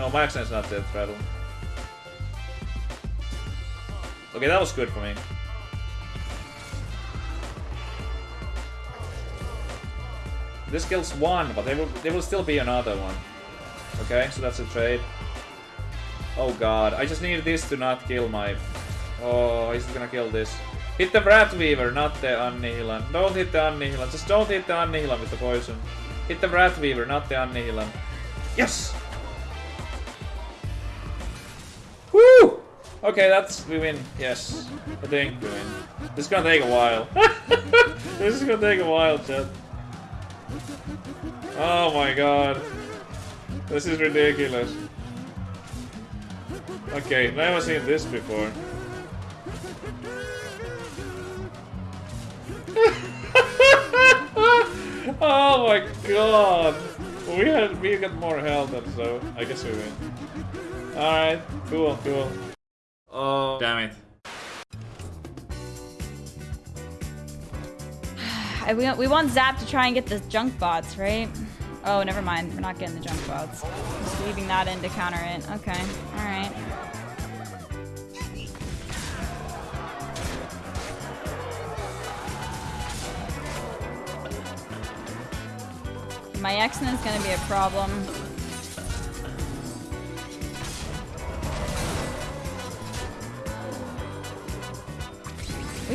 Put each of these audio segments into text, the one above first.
No, my accent's not dead rattle. Okay, that was good for me. This kills one, but there will, there will still be another one. Okay, so that's a trade. Oh god, I just need this to not kill my... Oh, he's gonna kill this. Hit the Rat Weaver, not the Annihilan. Don't hit the Annihilan. Just don't hit the Annihilan with the poison. Hit the Rat Weaver, not the Annihilan. Yes! Okay, that's... we win. Yes. I think we win. This is gonna take a while. this is gonna take a while, chat. Oh my god. This is ridiculous. Okay, never seen this before. oh my god! We had we got more health, so I guess we win. Alright, cool, cool. Oh damn it. I, we, we want Zapp to try and get the junk bots, right? Oh, never mind. We're not getting the junk bots. Just leaving that in to counter it. Okay. Alright. Maexxna is gonna be a problem.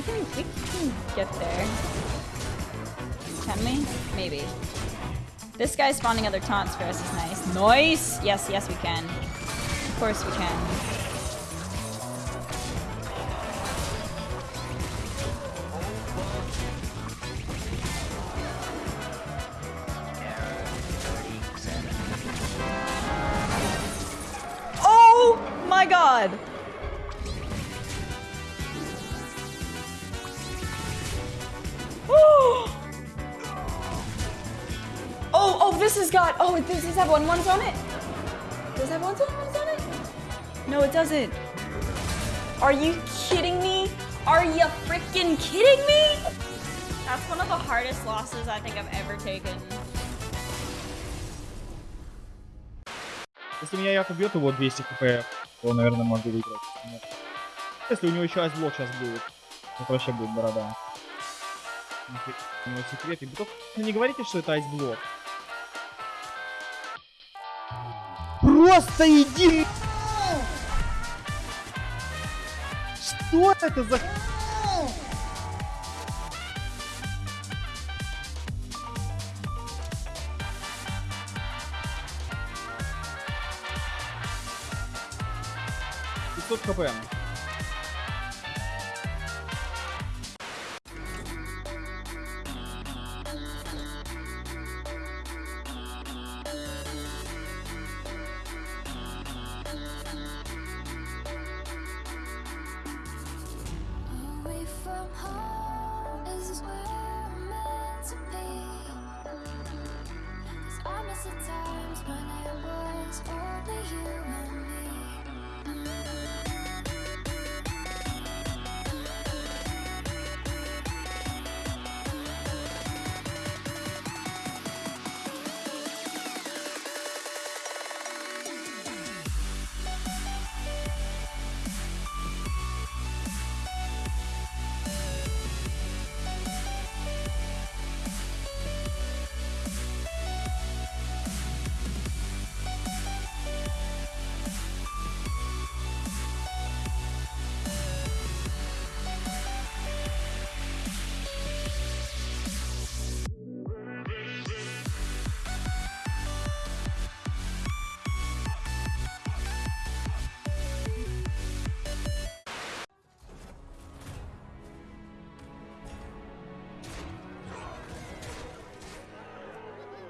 Can, we can get there. Can we? Maybe. This guy spawning other taunts for us is nice. Nice! Yes, yes we can. Of course we can. Oh my god! This has got. Oh, does this have one ones on it? Does it have one ones on it? No, it doesn't. Are you kidding me? Are you freaking kidding me? That's one of the hardest losses I think I've ever taken. Если меня Яков бьет его 200 хп, то, наверное, могу выиграть. Нет. Если у него еще айсблок сейчас будет, это вообще будет борода. У него секреты. Только не говорите, что это айсблок. Просто иди! Что это за... Пятьсот хп. When it was only you and me.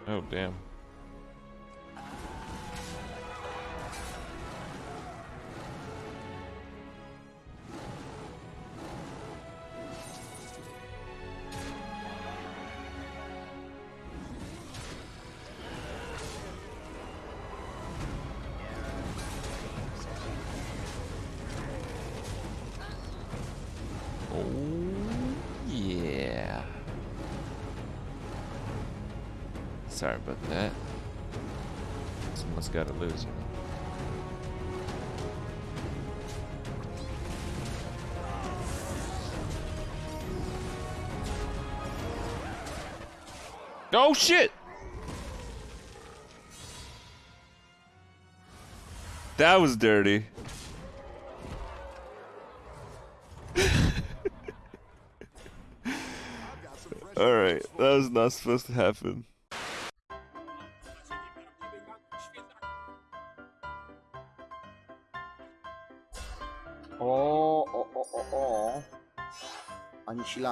Oh, damn. Sorry about that. Someone's got to lose, you know. Oh shit! That was dirty. Alright, that was not supposed to happen.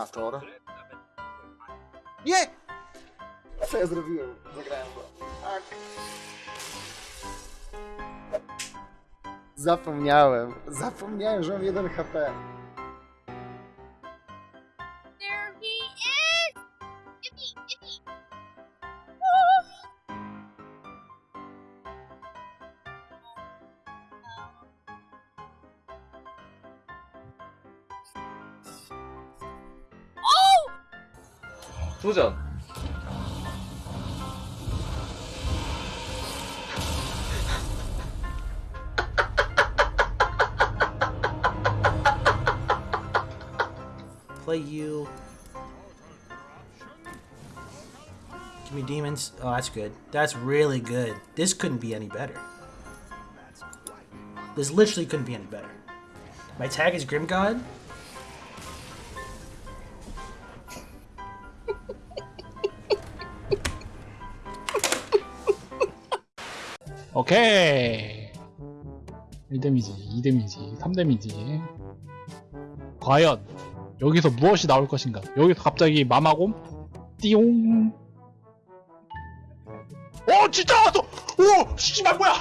Anihilator. Nie! Co ja zrobiłem? Zagrałem go. Tak. Zapomniałem. Zapomniałem, że mam 1 HP. 도전. Play you. Give me demons. Oh, that's good. That's really good. This couldn't be any better. This literally couldn't be any better. My tag is Grim God. 오케이. 1데미지 2데미지 3데미지. 과연 여기서 무엇이 나올 것인가? 여기서 갑자기 마마곰? 띠용. 어 진짜 나왔어! 오 씨발 뭐야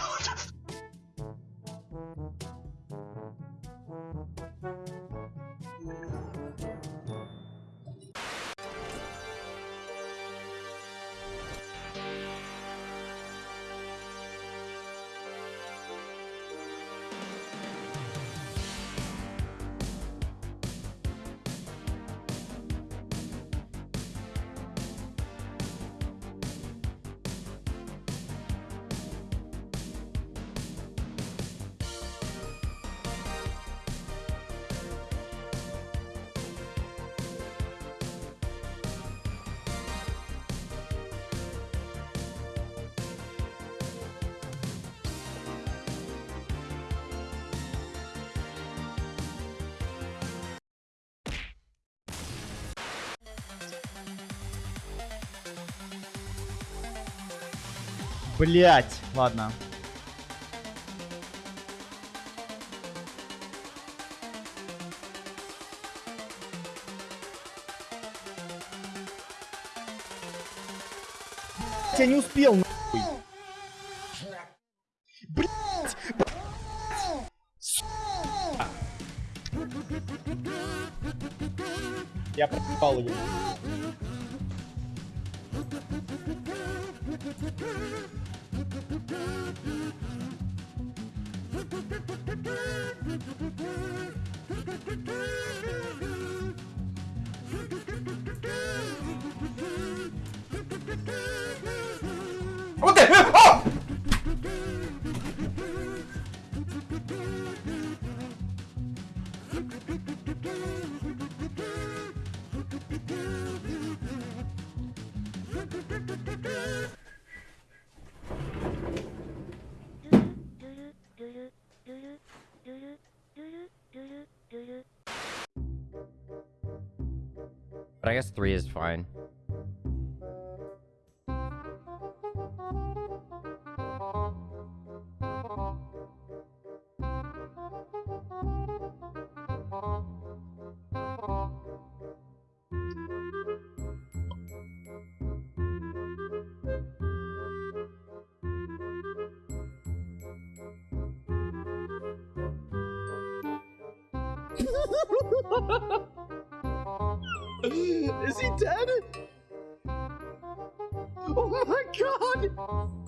Блять, ладно. Я не успел, нахуй. Блять! Я пропал его. But I guess three is fine. Is he dead? Oh my god!